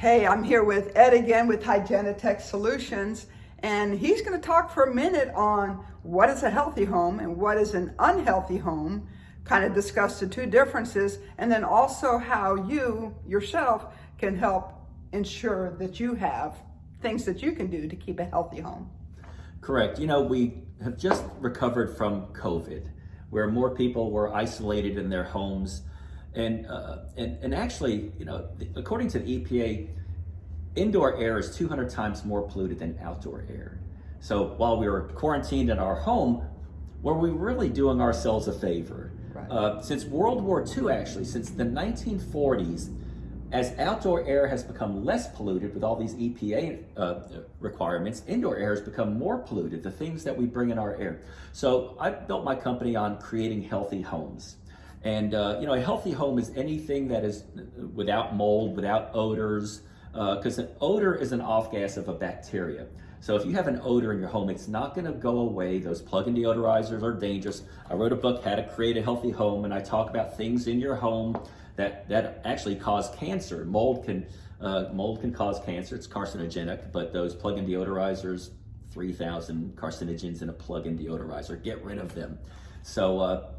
Hey, I'm here with Ed again with Hygienitech Solutions, and he's going to talk for a minute on what is a healthy home and what is an unhealthy home, kind of discuss the two differences, and then also how you yourself can help ensure that you have things that you can do to keep a healthy home. Correct. You know, we have just recovered from COVID, where more people were isolated in their homes and, uh, and, and actually, you know, according to the EPA, indoor air is 200 times more polluted than outdoor air. So while we were quarantined in our home, were we really doing ourselves a favor? Right. Uh, since World War II, actually, since the 1940s, as outdoor air has become less polluted with all these EPA uh, requirements, indoor air has become more polluted, the things that we bring in our air. So I built my company on creating healthy homes. And uh, you know, a healthy home is anything that is without mold, without odors, because uh, an odor is an off gas of a bacteria. So if you have an odor in your home, it's not gonna go away. Those plug-in deodorizers are dangerous. I wrote a book, How to Create a Healthy Home, and I talk about things in your home that, that actually cause cancer. Mold can, uh, mold can cause cancer, it's carcinogenic, but those plug-in deodorizers, 3,000 carcinogens in a plug-in deodorizer, get rid of them. So uh,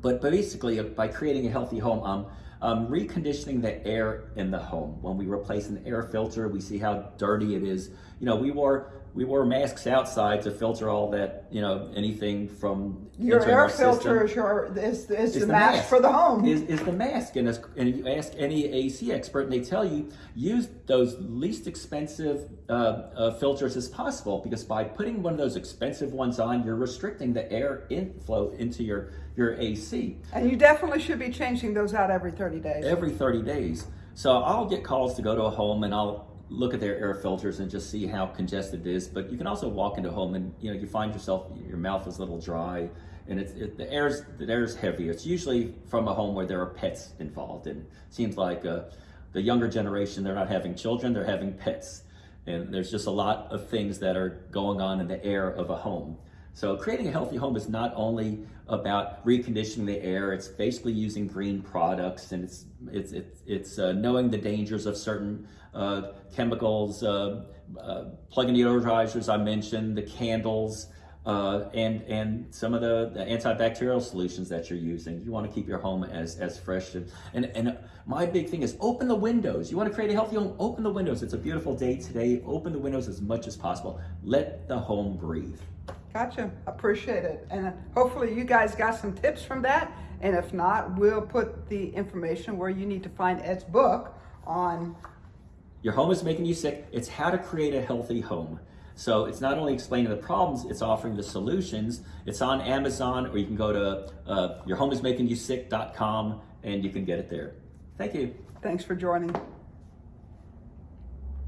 but, basically, by creating a healthy home, um, um, reconditioning the air in the home. When we replace an air filter, we see how dirty it is. You know, we wore we wore masks outside to filter all that, you know, anything from your air filter is your is, is, is the, the mask, mask, for the home. Is, is the mask, and, and you ask any AC expert, and they tell you use those least expensive uh, uh, filters as possible because by putting one of those expensive ones on, you're restricting the air inflow into your your AC. And you definitely should be changing those out every 30 days. Every 30 days. So I'll get calls to go to a home and I'll look at their air filters and just see how congested it is. But you can also walk into a home and you know you find yourself your mouth is a little dry and it's it, the air's the air's heavy. It's usually from a home where there are pets involved, and seems like uh, the younger generation they're not having children, they're having pets, and there's just a lot of things that are going on in the air of a home. So creating a healthy home is not only about reconditioning the air, it's basically using green products and it's, it's, it's, it's uh, knowing the dangers of certain uh, chemicals, uh, uh plug-in deodorizers I mentioned, the candles, uh, and and some of the, the, antibacterial solutions that you're using. You want to keep your home as as fresh and, and and my big thing is open the windows. You want to create a healthy home, open the windows. It's a beautiful day today. Open the windows as much as possible. Let the home breathe. Gotcha. Appreciate it. And hopefully you guys got some tips from that. And if not, we'll put the information where you need to find Ed's book on. Your home is making you sick. It's how to create a healthy home. So it's not only explaining the problems, it's offering the solutions. It's on Amazon, or you can go to uh, yourhomeismakingyousick.com and you can get it there. Thank you. Thanks for joining.